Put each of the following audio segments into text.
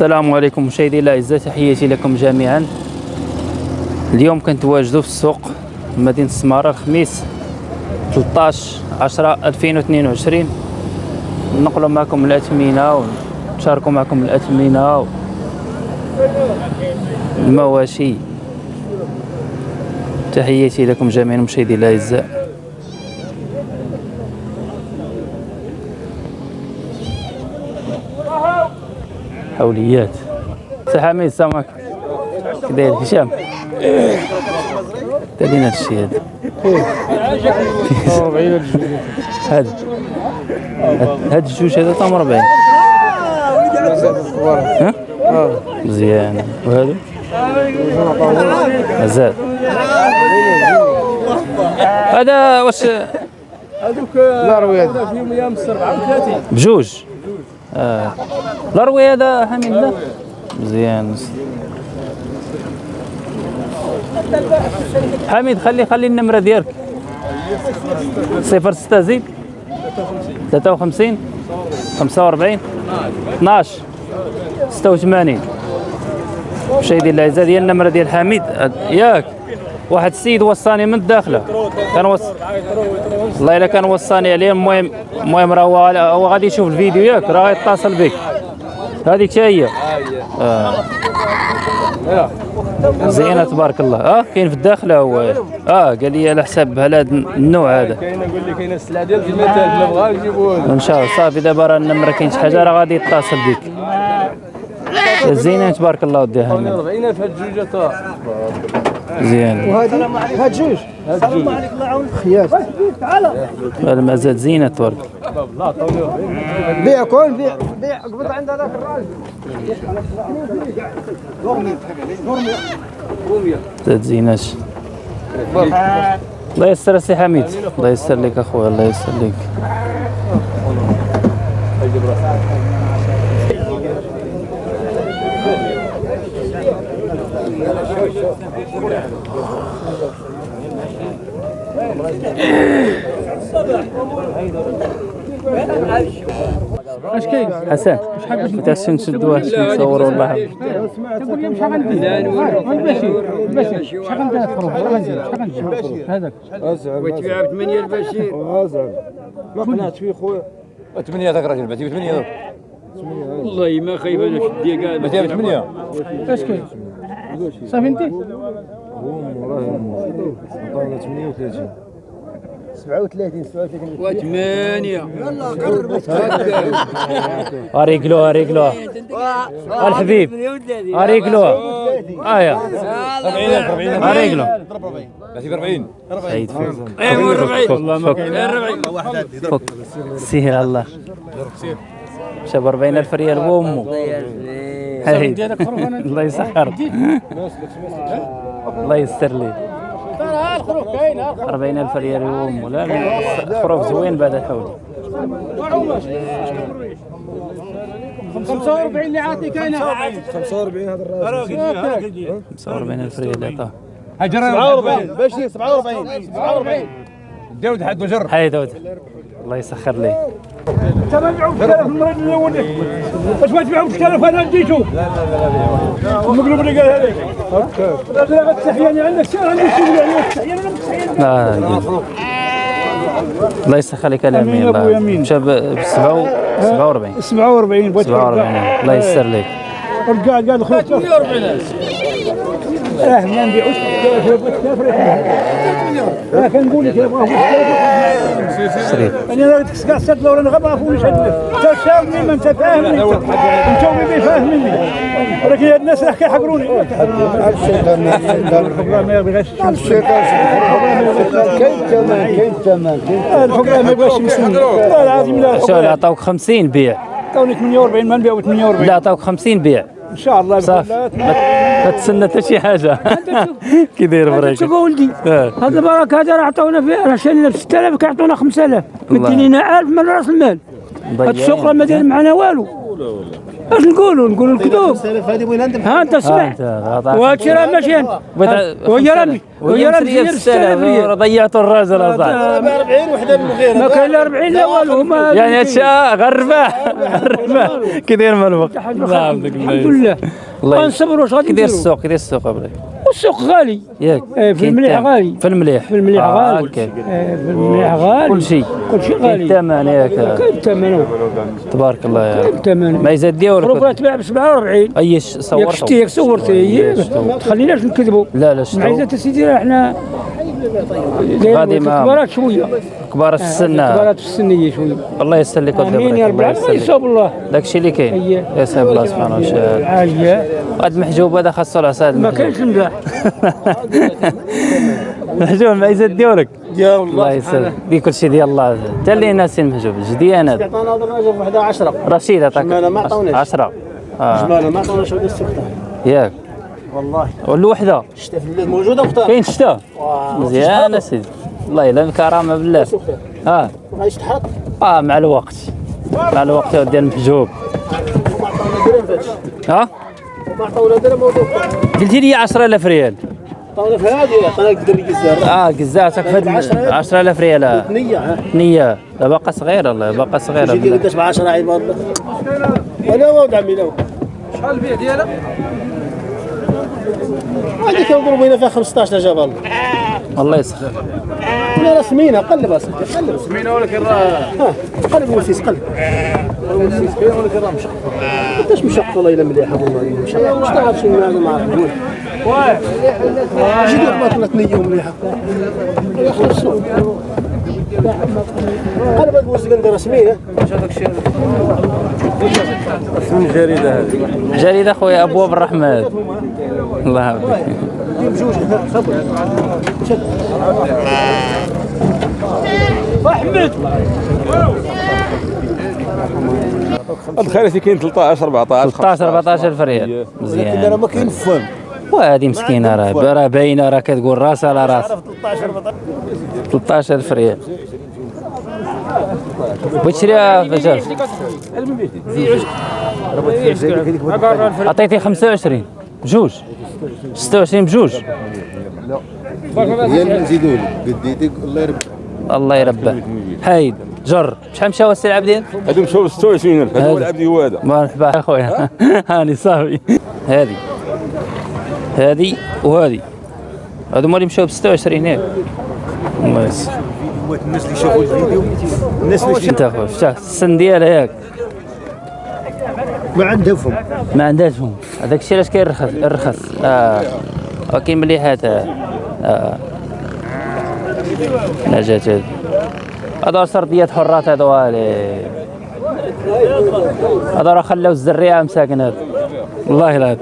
السلام عليكم مشاهدي الاعزاء تحياتي لكم جميعا. اليوم كنتواجدوا في السوق مدينة السماره الخميس 13 10 2022 نقلوا معكم الأثمنة ونشاركوا معكم الأثمنة المواشي تحياتي لكم جميعا مشاهدي الاعزاء حوليات سي حميد السلام عليكم كي داير هشام. تالينا هادشي هذا. هذا. هاد الجوج هذا تم 40 ها؟ مزيان. وهذا؟ مازال. هذا واش؟ لا رويات بجوج. آه. الروي هذا حميد لا. مزيان. حميد خلي خلي النمرة ديالك. صفر ستة زيد. ثلاثة وخمسين. خمسة وأربعين. 12 ستة وثمانين. مشاهدي الأعزاء ديال النمرة ديال حميد. ياك. واحد السيد وصاني من الداخله كان وص... والله إلا كان وصاني عليه المهم المهم راه هو غادي يشوف الفيديو ياك راه يتصل بك. هذيك هي. آه. زينة تبارك الله. آه كاين في الداخله هو. آه قال لي على حساب هذا النوع هذا. كاين نقول لك كاين السلعة ديال المثال بلا بغا نجيبوه لك. إن شاء الله. صافي دابا راه النمره كاين شي حاجة راه غادي يتصل بك. زينة تبارك الله ودي حميد 40000 هاد الجوجه مزيان وهذه هاد جوج. هاد الجوج خياس. هذا مازال زينة تبارك لا عطاوني 40 بيع كون بيع بيع قبض عند هذاك الراجل. زاد زيناش الله يسر سي حميد. الله يسر لك أخويا الله يسر لك. اش كاين حسن عشان نشدوها عشان نصوروا والله تقول لي شحال غندير البشير البشير شحال غندير شحال غندير هذاك وتبيع ب 8 البشير ما قنعت فيه خويا ثمانية هذاك الراجل بعتي بثمانية والله ما خايف أنا شدي كاع بعتيها بثمانية؟ اش كاين صافي انت عطاونا 38 37 37 وثمانية اريقلوها اريقلوها الحبيب اريقلوها ايا اريقلو بعتي ب 40 سعيد فوق 40 فوق 40 على الله مشى ب 40000 ريال بامه هاي. الله يسخر. الله يستر لي. 40000 ريال بامه لا؟ لا خروف زوين بعد الحول 45 اللي عاطيك أنا 45 هذا الراجل 45000 ريال عطاه هجر 47 بشري 47 47 داود حد وجر. هاي داود. الله يسخر لي. تبع 3000 المرة الأول واش ما تبيعوا 3000 أنا اديتو لا لا لا المقلوب اللي قال هذاك. لا لا تحياني عندك. سير عندي شغل عليك؟ تحياني أنا متحياني لا. الله يسخر لك الامين الله. يمين. مشى ب 47 47 بغيت 47 الله يسر لك. رجع قال خويا 48 آه ما نبيعوش آه كنقول لك أنا راه فوق نشهد انت فاهمني ما فاهمني ولكن هاد الناس راه كيحقروني الحكام ما يبغيش يبغاش والله العظيم لا عطاوك 50 بيع عطاوني 48 ما نبيعو 48 لا عطاوك 50 بيع إن شاء الله صافي. ما تسنى حتى شي حاجة. كي داير بريك. شوف ولدي. هذا برك هذا راه عطاونا فيه راه شالنا ب 6000 كيعطونا 5000 الله. مدينينا 1000 من رأس المال. هاد السوق راه ما داير معنا والو. اش نقولوا نقولوا الكذوب هذه وين عندك ها أنت أنت غطاك. وهادشي راه ماشي ها، وهي راه وهي راه مزيان 6000 ريال ضيعتوا الراجل اصاحبي 40 وحدة من غير ما كاين لا 40 لا والو هما يعني هادشي آه، غير الرباح الرباح كي داير من الوقت. الله. يحفظك الحمد لله. الله غنصبروا اش غادي كي داير السوق كي داير السوق إبراهيم والسوق غالي. ياك إيه، في المليح. غالي. في المليح. في المليح آه، غالي. إيه، في المليح غالي. كل شيء. كل شيء غالي. الثمن ياك. كاين الثمن تبارك الله يا رب الثمن ما يزاد ديالك روبا تباع ب 47 أي ياك صورته. شتي ياك ما تخليناش نكذبوا لا لا معيزة سيدي راه حنا غادي ما- كبارات شوية. كبار السن كبارات في السنيه شوية. الله يسر لك ودي آمين يا رب الله العالمين. يصاب الله. داكشي اللي كاين. يا سيدي الله سبحانه وتعالى. العاليه هاد المحجوب هذا خاصو العصا ما كاينش الملاح محجوب ما يزاد ديالك الله يسر دي كل شيء ديال الله. حتى اللي ناس المحجوب. جديان هذا عطانا هذا وحده 10 رشيد عطاك. ما عطاوناش. 10 آه. جمالة ما عطاوناش السته ياك. والله. والوحده شتا في الليل. موجودة مختار كاين شتا. مزيان أسيدي. الله يلا الكرامه بالله. آه. غادي تحط آه مع الوقت. مع الوقت يا ودي المحجوب ها؟ قلتي لي 10000 ريال. عطاونا في هذه آه قزاتك في هاد 10000 ريال. نية لا باقا صغيرة الله باقا صغيرة يجي دير قداش ب 10 عباد ولا ولد عمي شحال البيع ديالها؟ هذيك كنضربوا هنا فيها 15 جبل. الله يسخر. ولا راه سمينة قلب اصاحبي قلب. سمينة ولكن راه قلب وسيس قلب. وسيس كاين ولكن راه مشق قداش مشق والله إلا مليحه والله مشق مش تعرف شنو هذا ما عرفت. جي دير باطلة نية مليحة يا أخي شنو قلب هاد بوسك ندير سمينه جريدة خويا أبواب الرحمن الله يحفظك بجوج خبر الخير كاين 13 14 13 14 الف ريال لكن راه مزيان ما كاين فهم وهذه مسكينة راه راه باينة راه كتقول راس على راس 13 14 13 الف ريال بغيت تشريها فجاج عطيتي 25 بجوج. 26 بجوج. هي اللي نزيدوا لك قديتك الله يربح الله يربح حايد جر. شحال مشى هو السي العبدين هادو مشاو 26000 هذا هو العبد هو هذا. مرحبا اخويا هاني صافي. هذه هذه وهذه. هذو هما اللي مشاو ب 26 ياك الله يسر. الناس اللي شافوا الفيديو؟ الناس اللي انت اخويا فتح السن ديالها ياك. ما عندها فهم ما عندهاش فهم هذاك الشيء علاش كيرخص الرخص آه. وكاين مليحات آه. آه نجات هذه. هذا سرديات حرات هذا والي هذا راه خلاو الزريعة مساكن هذا. والله لا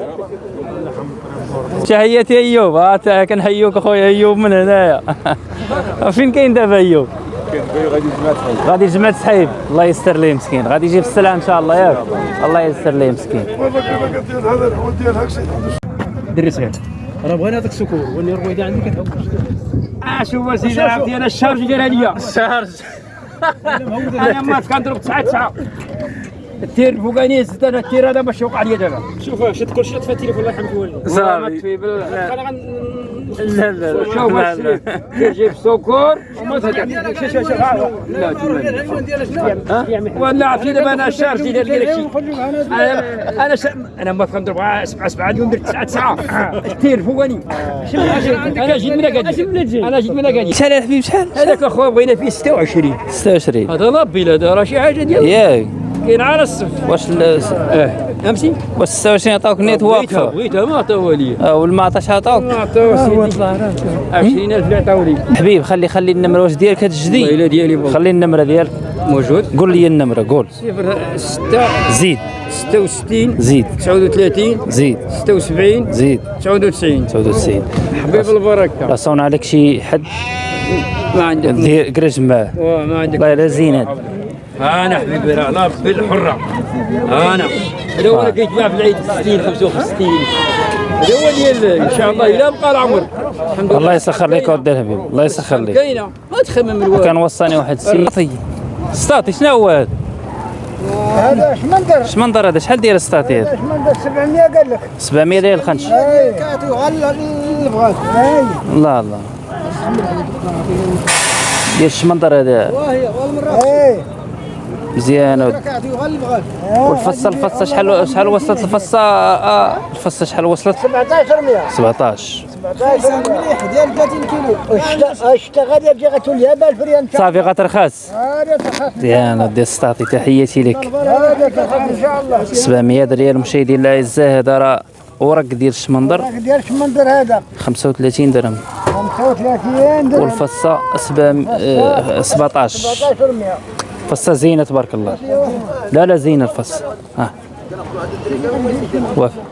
تحياتي ايوب ها تا كنحيوك اخويا ايوب من هنايا فين كاين دابا ايوب غادي جمعة سحيب الله يستر ليه مسكين غادي يجي بالسلام ان شاء الله ياك الله يستر ليه مسكين دري صغير راه بغينا هذاك السكور وني الرويده عندي كتعوق آه شوف سيدي عرفتي أنا الشارج ديالها ليا الشارج. أنا ما كنضرب 9 9 التير الفوقاني زدت أنا التير هذا باش يوقع لي دابا. شوف شد كل شيء طفى التليفون الله يرحمك والديك صافي. لا لا. لا شوف لا لا. جيب سكر وما تهدر شوف شوف شوف. لا ولا عرفتي دابا أنا الشارج ديال هادشي أنا أنا. أنا ما كنضرب 7 7 اليوم درت 9 9 التير فوقاني أنا جيت من اكادير أنا جيت من اكادير شحال يا حبيبي شحال؟ هذاك أخويا بغينا فيه 26 26 هذا لابي هذا راه شي حاجة ديال ياك. كاين على الصف واش آه. فهمتي واش 26 عطاوك نيت واقفة؟ بغيتها ما عطاوها لي آه، والما عطاش عطاوك؟ ما عطاوها سيدي 20000 اللي عطاو لي حبيب خلي خلي النمرة. واش ديالك هتجدي والله ديالي بابا. خلي النمرة ديالك. موجود. قول لي النمرة قول. 6 زيد. 66 زيد. 39 زيد. 76 زيد. 99 99 حبيب البركة. راه صون عليك شي حد؟ ما عندك. دير كرش معاه. ما عندك. والله لا زينات أنا حبيبي راه لا بالحره أنا هذا هو اللي كيتباع في العيد 60 55 هذا هو ديال إن شاء الله إلى بقى العمر. الحمد لله. الله يسخر لك ودي الحبيب الله يسخر لك. كاينة ما تخمم الوالد كان وصاني واحد السيد ستاطي شنو هو هذا؟ هذا شمندر. شمندر هذا شحال داير ستاتي هذا؟ شمندر 700 قال لك. 700 ريال الخنش. كاتو غلا البغاط اي الله الله ديال الشمندر هذا. أي. مزيان ود- كاتو غلا البغاط والفصه الفصه شحال شحال وصلت؟ الفصه آه الفصه شحال وصلت؟ 17 100 17 مليح ديال 30 كيلو. أشتغل يا جهه اليابان فريان. صافي غترخص هذا تخاف مزيان ديال ستاتي تحياتي لك. هذا تخاف إن شاء الله. 700 ريال مشاهدينا الاعزاء هذا راه ورق ديال الشمندر. ديال شمندر هذا. 35 درهم. 35 درهم. والفصة سبع- آه، 17 17 100 فصه زينة تبارك الله. لا لا زينة الفص. ها. وافق